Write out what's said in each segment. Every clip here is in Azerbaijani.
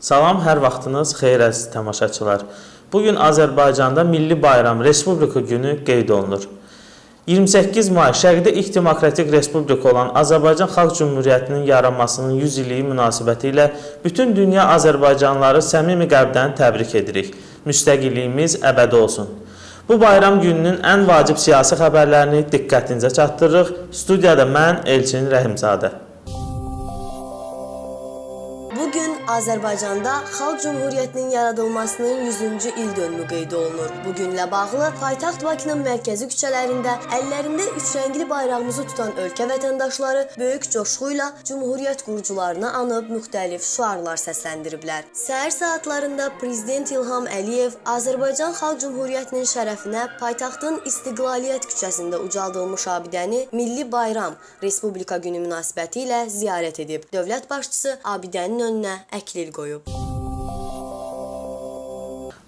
Salam, hər vaxtınız xeyir əziz tamaşaçılar. Bu gün Azərbaycanda Milli Bayram Respublika günü qeyd olunur. 28 may Şərqdə ilk demokratik respublika olan Azərbaycan Xalq Cümhuriyyətinin yaranmasının 100 illiyi münasibətilə bütün dünya azərbaycanlıları səmimi qəlbdən təbrik edirik. Müstəqilliyimiz əbədi olsun. Bu bayram gününün ən vacib siyasi xəbərlərini diqqətinizə çatdırırıq. Studiyada mən Elçin Rəhimzadə. Bu gün Azərbaycanda Xalq Cümhuriyyətinin yaradılmasının 100-cü il dönümü qeyd olunur. Bu günlə bağlı paytaxt Bakının mərkəzi küçələrində əllərində üçrəngli bayrağımızı tutan ölkə vətəndaşları böyük coşğu ilə Cümhuriyyət qurucularını anıb müxtəlif şüarlar səsləndiriblər. Səhər saatlarında Prezident İlham Əliyev Azərbaycan Xalq Cümhuriyyətinin şərəfinə paytaxtın İstiqlaliyyət küçəsində ucaldılmış abidəni Milli Bayram Respublika günü münasibətilə ziyarət edib. Dövlət başçısı abidənin önünə əklil qoyub.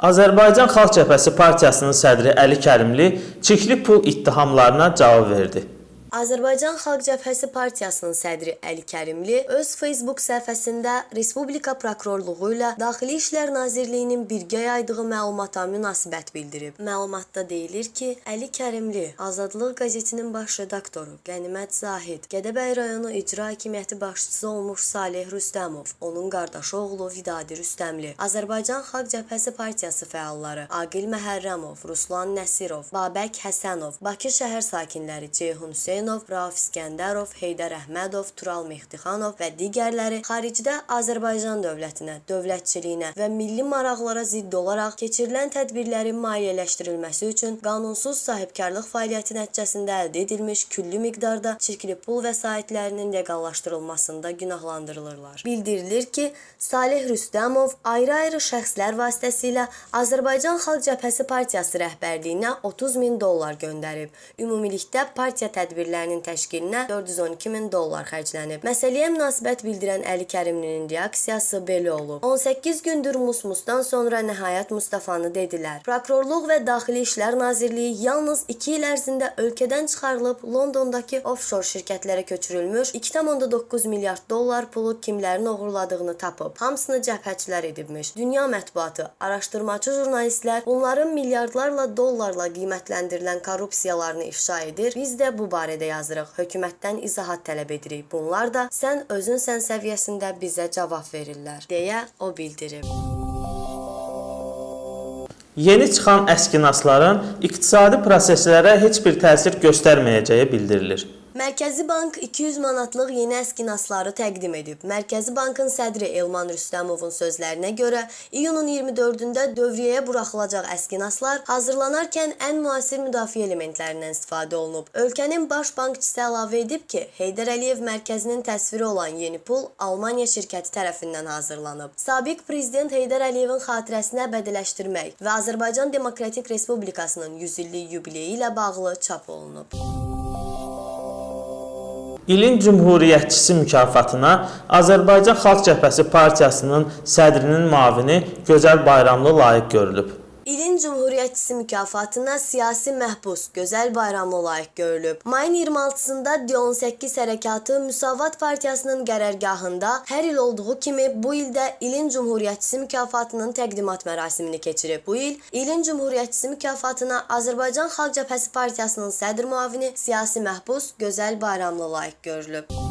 Azərbaycan Xalq Cəbhəsi partiyasının sədri Əli Kərimli çirkli pul ittihamlarına cavab verdi. Azərbaycan Xalq Cəbhəsi partiyasının sədri Əli Kərimli öz Facebook səhifəsində Respublika prokurorluğu ilə Daxili İşlər Nazirliyinin birgə yaydığı məlumata münasibət bildirib. Məlumatda deyilir ki, Əli Kərimli Azadlıq qəzetinin baş redaktoru Qənimət Zahid, Gədəbəy rayonu icra hakimiyyəti başçısı olmuş Saleh Rüstəmov, onun qardaşı oğlu Vidadi Rüstəmli, Azərbaycan Xalq Cəbhəsi partiyası fəalları Aqil Məhərrəmov, Ruslan Nəsirov, Babək Həsənov, Bakı şəhər sakinləri Ceyhun Hüseyn Hüseynov, Rauf İskəndərov, Heydər Əhmədov, Tural Mehdixanov və digərləri xaricdə Azərbaycan dövlətinə, dövlətçiliyinə və milli maraqlara zidd olaraq keçirilən tədbirlərin maliyyələşdirilməsi üçün qanunsuz sahibkarlıq fəaliyyəti nəticəsində əldə edilmiş külli miqdarda çirkli pul vəsaitlərinin leqallaşdırılmasında günahlandırılırlar. Bildirilir ki, Salih Rüstəmov ayrı-ayrı şəxslər vasitəsilə Azərbaycan Xalq Cəbhəsi partiyası rəhbərliyinə 30 min dollar göndərib. Ümumilikdə partiya tədbirləri tədbirlərinin təşkilinə 412 min dollar xərclənib. Məsələyə münasibət bildirən Əli Kərimlinin reaksiyası belə olub. 18 gündür Musmusdan sonra nəhayət Mustafanı dedilər. Prokurorluq və Daxili İşlər Nazirliyi yalnız 2 il ərzində ölkədən çıxarılıb Londondakı offshore şirkətlərə köçürülmüş 2,9 milyard dollar pulu kimlərin oğurladığını tapıb. Hamısını cəbhəçilər edibmiş. Dünya mətbuatı, araşdırmacı jurnalistlər bunların milyardlarla dollarla qiymətləndirilən korrupsiyalarını ifşa edir. Biz də bu barədə barədə yazırıq. Hökumətdən izahat tələb edirik. Bunlar da sən özün sən səviyyəsində bizə cavab verirlər, deyə o bildirib. Yeni çıxan əskinasların iqtisadi proseslərə heç bir təsir göstərməyəcəyi bildirilir. Mərkəzi Bank 200 manatlıq yeni əskinasları təqdim edib. Mərkəzi Bankın sədri Elman Rüstəmovun sözlərinə görə, iyunun 24-də dövriyyəyə buraxılacaq əskinaslar hazırlanarkən ən müasir müdafiə elementlərindən istifadə olunub. Ölkənin baş bankçısı əlavə edib ki, Heydər Əliyev mərkəzinin təsviri olan yeni pul Almaniya şirkəti tərəfindən hazırlanıb. Sabiq prezident Heydər Əliyevin xatirəsini əbədiləşdirmək və Azərbaycan Demokratik Respublikasının 100 illik yubileyi ilə bağlı çap olunub. İlin Cümhuriyyətçisi mükafatına Azərbaycan Xalq Cəbhəsi partiyasının sədrinin müavini Gözəl Bayramlı layiq görülüb. İlin Cümhuriyyətçisi mükafatına siyasi məhbus Gözəl Bayramlı layiq görülüb. Mayın 26-sında D18 hərəkatı Müsavat Partiyasının qərargahında hər il olduğu kimi bu ildə İlin Cümhuriyyətçisi mükafatının təqdimat mərasimini keçirib. Bu il İlin Cümhuriyyətçisi mükafatına Azərbaycan Xalq Cəbhəsi Partiyasının sədr müavini siyasi məhbus Gözəl Bayramlı layiq görülüb.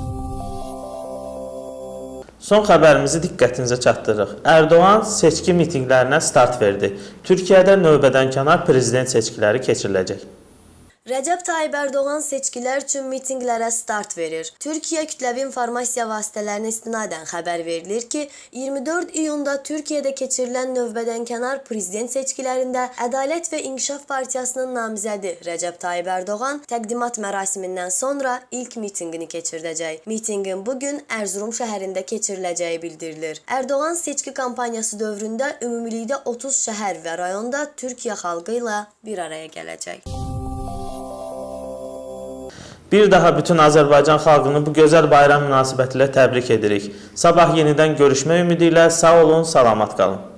Son xəbərimizi diqqətinizə çatdırırıq. Ərdoğan seçki mitinqlərinə start verdi. Türkiyədə növbədənkənar prezident seçkiləri keçiriləcək. Rəcəb Tayyib Ərdoğan seçkilər üçün mitinqlərə start verir. Türkiyə kütləvi informasiya vasitələrinə istinadən xəbər verilir ki, 24 iyunda Türkiyədə keçirilən növbədənkənar prezident seçkilərində Ədalət və İnkişaf Partiyasının namizədi Rəcəb Tayyib Ərdoğan təqdimat mərasimindən sonra ilk mitinqini keçirdəcək. Mitinqin bu gün Ərzurum şəhərində keçiriləcəyi bildirilir. Ərdoğan seçki kampaniyası dövründə ümumilikdə 30 şəhər və rayonda Türkiyə xalqı ilə bir araya gələcək. Bir daha bütün Azərbaycan xalqını bu gözəl bayram münasibətilə təbrik edirik. Sabah yenidən görüşmək ümidi ilə sağ olun, salamat qalın.